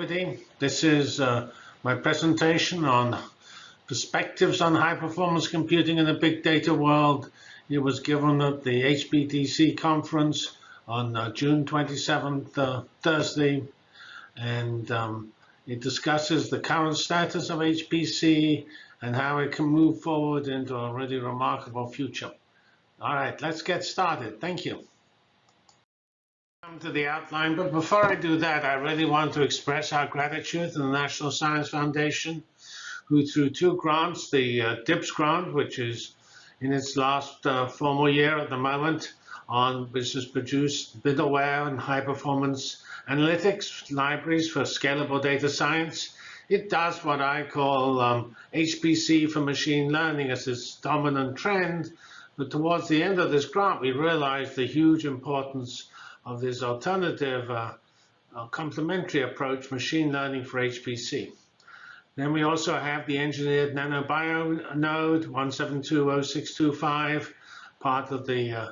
everybody. This is uh, my presentation on perspectives on high performance computing in the big data world. It was given at the HPDC conference on uh, June 27th, uh, Thursday, and um, it discusses the current status of HPC and how it can move forward into a really remarkable future. All right, let's get started. Thank you to the outline, but before I do that, I really want to express our gratitude to the National Science Foundation, who through two grants, the uh, DIBBs grant, which is in its last uh, formal year at the moment, on which has produced middleware and high performance analytics libraries for scalable data science. It does what I call um, HPC for machine learning as its dominant trend. But towards the end of this grant, we realized the huge importance of this alternative uh, uh, complementary approach, machine learning for HPC. Then we also have the engineered nanobio node 1720625, part of the uh,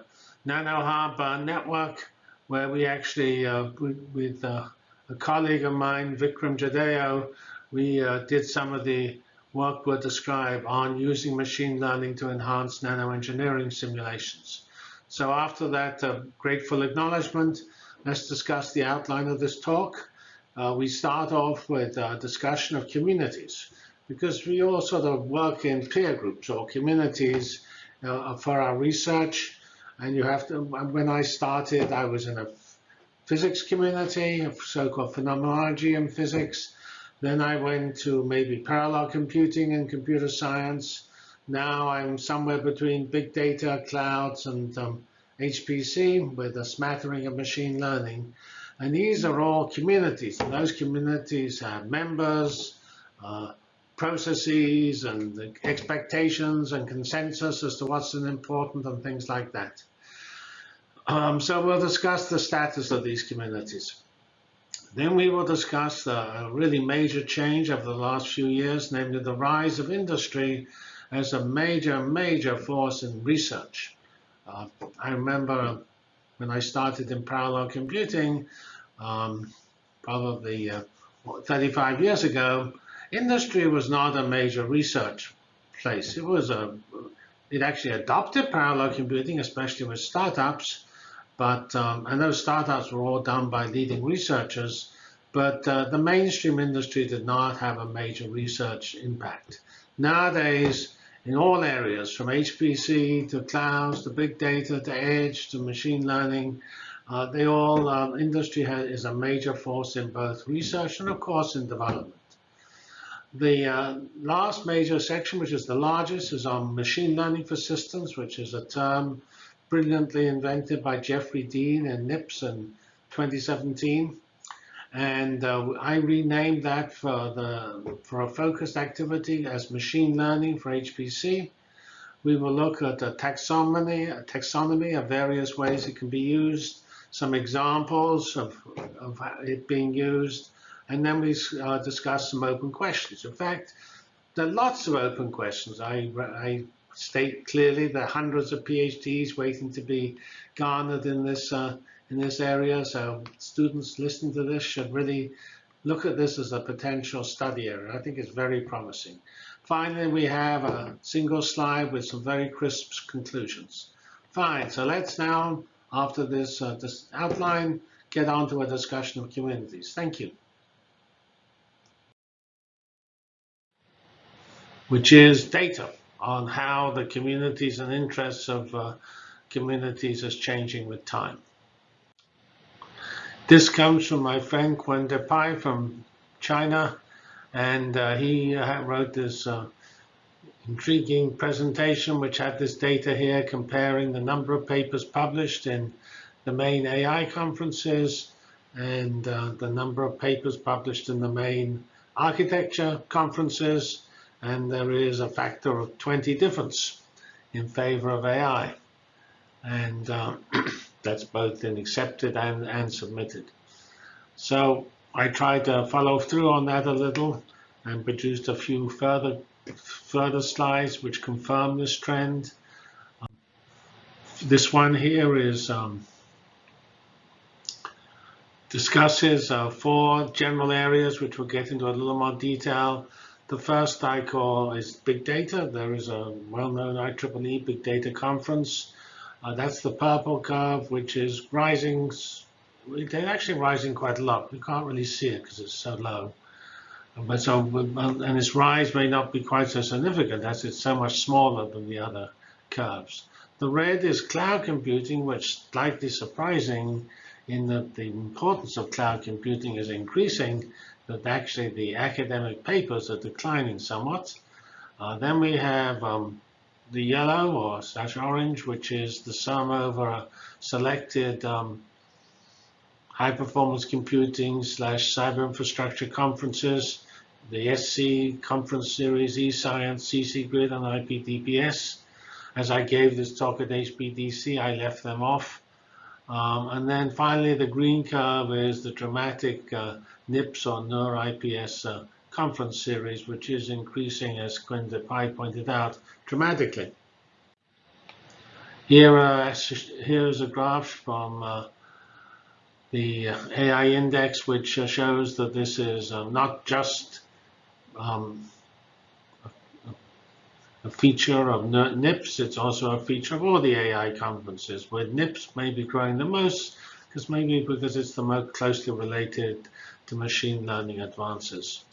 NanoHub network, where we actually, uh, with, with uh, a colleague of mine, Vikram Jadhao, we uh, did some of the work we'll describe on using machine learning to enhance nanoengineering simulations. So after that uh, grateful acknowledgement, let's discuss the outline of this talk. Uh, we start off with a discussion of communities because we all sort of work in peer groups or communities uh, for our research. And you have to, when I started, I was in a physics community, so-called phenomenology and physics. Then I went to maybe parallel computing and computer science. Now I'm somewhere between big data, clouds, and um, HPC with a smattering of machine learning. And these are all communities. And those communities have members, uh, processes, and expectations and consensus as to what's important and things like that. Um, so we'll discuss the status of these communities. Then we will discuss the really major change over the last few years, namely the rise of industry as a major, major force in research. Uh, I remember when I started in parallel computing, um, probably uh, 35 years ago, industry was not a major research place. It was a, it actually adopted parallel computing, especially with startups, but um, and those startups were all done by leading researchers, but uh, the mainstream industry did not have a major research impact. Nowadays, in all areas, from HPC to clouds to big data to edge to machine learning. Uh, they all, uh, industry has, is a major force in both research and, of course, in development. The uh, last major section, which is the largest, is on machine learning for systems, which is a term brilliantly invented by Jeffrey Dean and NIPS in 2017. And uh, I renamed that for, the, for a focused activity as machine learning for HPC. We will look at a taxonomy, a taxonomy of various ways it can be used, some examples of, of it being used, and then we uh, discuss some open questions. In fact, there are lots of open questions. I, I state clearly there are hundreds of PhDs waiting to be garnered in this uh, in this area. So students listening to this should really look at this as a potential study area. I think it's very promising. Finally, we have a single slide with some very crisp conclusions. Fine, so let's now, after this, uh, this outline, get on to a discussion of communities. Thank you. Which is data on how the communities and interests of uh, communities is changing with time. This comes from my friend Qian Depei from China, and uh, he uh, wrote this uh, intriguing presentation which had this data here comparing the number of papers published in the main AI conferences and uh, the number of papers published in the main architecture conferences, and there is a factor of 20 difference in favor of AI. And uh, that's both in accepted and, and submitted. So I tried to follow through on that a little and produced a few further further slides which confirm this trend. Um, this one here is um, discusses uh, four general areas, which we'll get into a little more detail. The first I call is big data. There is a well-known IEEE big data conference. Uh, that's the purple curve, which is rising. It's actually rising quite a lot. We can't really see it because it's so low. But so, and its rise may not be quite so significant as it's so much smaller than the other curves. The red is cloud computing, which is slightly surprising in that the importance of cloud computing is increasing, that actually the academic papers are declining somewhat. Uh, then we have um, the yellow or slash orange, which is the sum over a selected um, high performance computing slash cyber infrastructure conferences, the SC conference series, eScience, CC Grid, and IPDPS. As I gave this talk at HPDC, I left them off. Um, and then finally, the green curve is the dramatic uh, NIPS or NER IPS uh, conference series, which is increasing, as Qian pointed out, dramatically. Here, uh, here is a graph from uh, the AI index, which uh, shows that this is uh, not just um, a feature of NIPS, it's also a feature of all the AI conferences, where NIPS may be growing the most, because maybe because it's the most closely related to machine learning advances,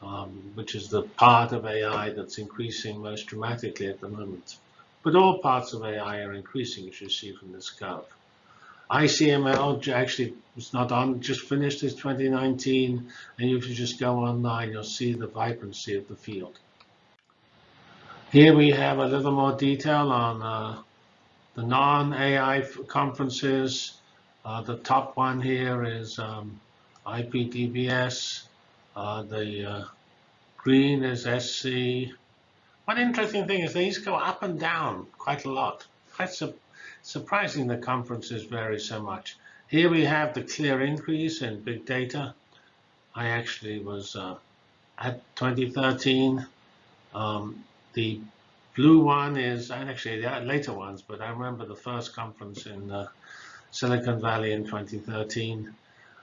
um, which is the part of AI that's increasing most dramatically at the moment. But all parts of AI are increasing, as you see from this curve. ICML actually was not on, just finished its 2019, and if you just go online, you'll see the vibrancy of the field. Here we have a little more detail on uh, the non-AI conferences. Uh, the top one here is um, IPDPS. Uh, the uh, green is SC. One interesting thing is these go up and down quite a lot. Quite su surprising the conferences vary so much. Here we have the clear increase in big data. I actually was uh, at 2013. Um, the blue one is, and actually the later ones, but I remember the first conference in uh, Silicon Valley in 2013.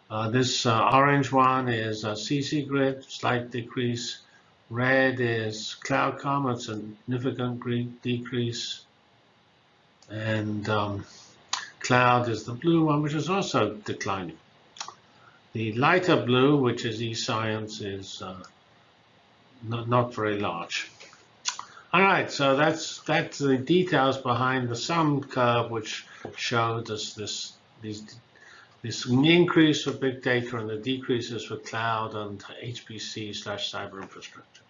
Uh, this uh, orange one is CC grid, slight decrease. Red is it's a significant decrease. And um, cloud is the blue one, which is also declining. The lighter blue, which is eScience, is uh, not, not very large. All right, so that's that's the details behind the sum curve, which showed us this these this increase for big data and the decreases for cloud and HPC slash cyber infrastructure.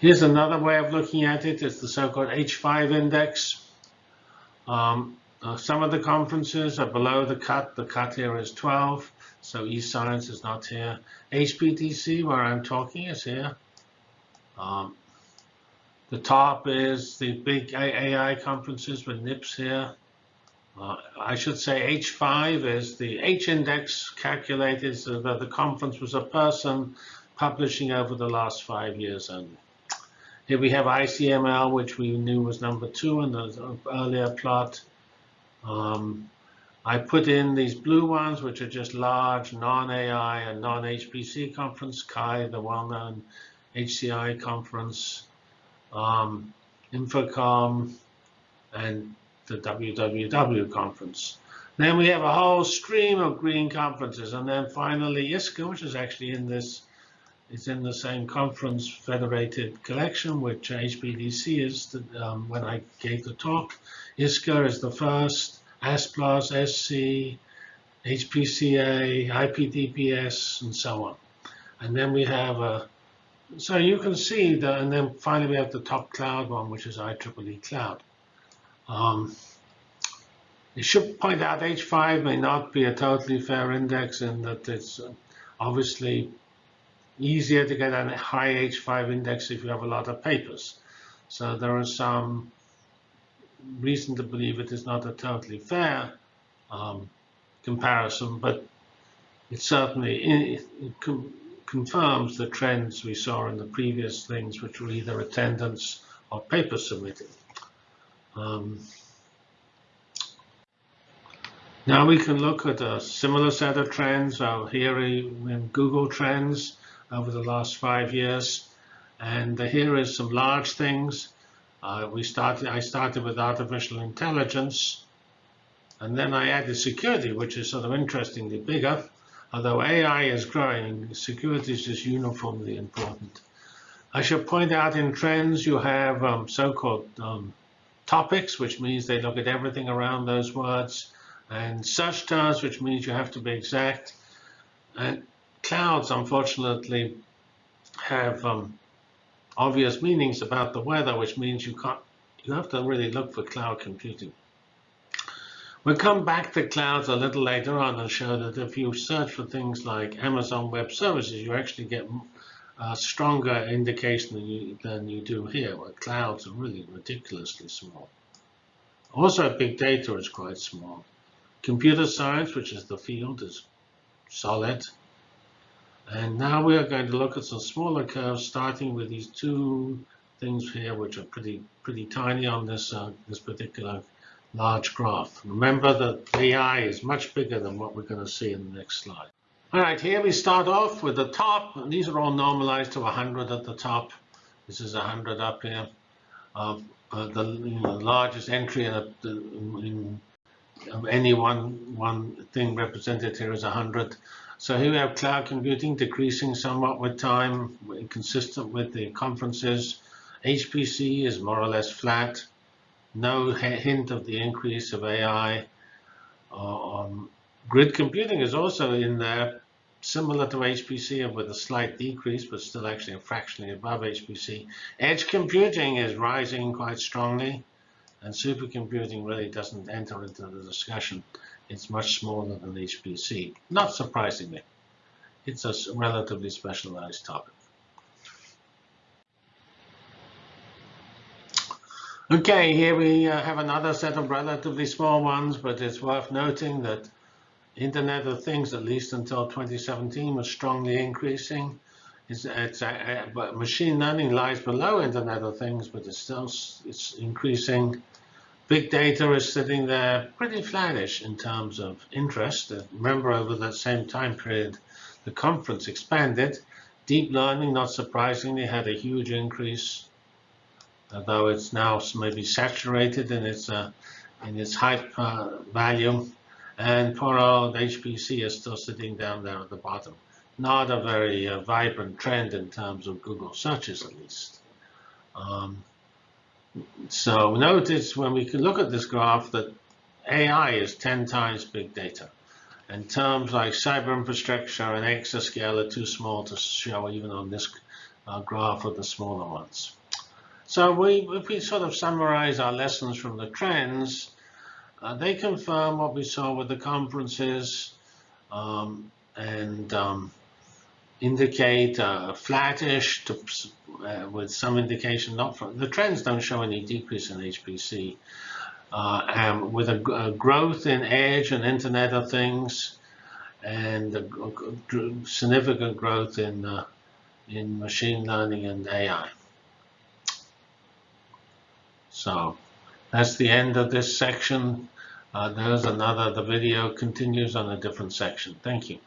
Here's another way of looking at it. It's the so-called H5 index. Um, uh, some of the conferences are below the cut. The cut here is 12, so eScience is not here. HPDC, where I'm talking, is here. Um, the top is the big AI conferences with NIPS here. Uh, I should say H5 is the H index calculated so that the conference was a person publishing over the last five years only. Here we have ICML, which we knew was number two in the earlier plot. Um, I put in these blue ones, which are just large non-AI and non-HPC conference, CHI, the well-known HCI conference um, INFOCOM, and the WWW conference. Then we have a whole stream of green conferences, and then finally ISCA, which is actually in this, it's in the same conference federated collection, which HPDC is the, um, when I gave the talk. ISCA is the first, ASPLOS, SC, HPCA, IPDPS, and so on. And then we have a so you can see that, and then finally we have the top cloud one, which is IEEE Cloud. Um, you should point out H5 may not be a totally fair index in that it's uh, obviously easier to get a high H5 index if you have a lot of papers. So there is some reason to believe it is not a totally fair um, comparison, but it certainly it, it confirms the trends we saw in the previous things, which were either attendance or paper submitted. Um, Now we can look at a similar set of trends uh, here in Google Trends over the last five years. And here is some large things. Uh, we started. I started with artificial intelligence, and then I added security, which is sort of interestingly bigger. Although AI is growing, security is just uniformly important. I should point out in trends you have um, so-called um, topics, which means they look at everything around those words, and search terms, which means you have to be exact. And clouds, unfortunately, have um, obvious meanings about the weather, which means you can't. You have to really look for cloud computing. We'll come back to clouds a little later on and show that if you search for things like Amazon Web Services, you actually get a stronger indication than you, than you do here, where clouds are really ridiculously small. Also, big data is quite small. Computer science, which is the field, is solid. And now we are going to look at some smaller curves, starting with these two things here, which are pretty pretty tiny on this uh, this particular large graph. Remember that AI is much bigger than what we're going to see in the next slide. All right, here we start off with the top. And These are all normalized to 100 at the top. This is 100 up here. Uh, uh, the you know, largest entry in, a, in of any one one thing represented here is 100. So here we have cloud computing decreasing somewhat with time, consistent with the conferences. HPC is more or less flat no hint of the increase of AI. Uh, um, grid computing is also in there, similar to HPC with a slight decrease, but still actually fractionally above HPC. Edge computing is rising quite strongly, and supercomputing really doesn't enter into the discussion. It's much smaller than HPC, not surprisingly. It's a relatively specialized topic. Okay, here we uh, have another set of relatively small ones, but it's worth noting that Internet of Things, at least until 2017, was strongly increasing. It's, it's uh, uh machine learning lies below Internet of Things, but it's still it's increasing. Big data is sitting there pretty flattish in terms of interest. Uh, remember, over that same time period, the conference expanded. Deep learning, not surprisingly, had a huge increase although it's now maybe saturated in its uh, in its hype uh, value. And poor old HPC is still sitting down there at the bottom. Not a very uh, vibrant trend in terms of Google searches, at least. Um, so notice when we can look at this graph that AI is 10 times big data. And terms like cyber infrastructure and exascale are too small to show even on this uh, graph of the smaller ones. So we, if we sort of summarize our lessons from the trends, uh, they confirm what we saw with the conferences um, and um, indicate uh, flattish to, uh, with some indication not from the trends don't show any decrease in HPC uh, with a, a, growth in edge and Internet of Things and a, a significant growth in uh, in machine learning and AI. So that's the end of this section. Uh, there's another, the video continues on a different section. Thank you.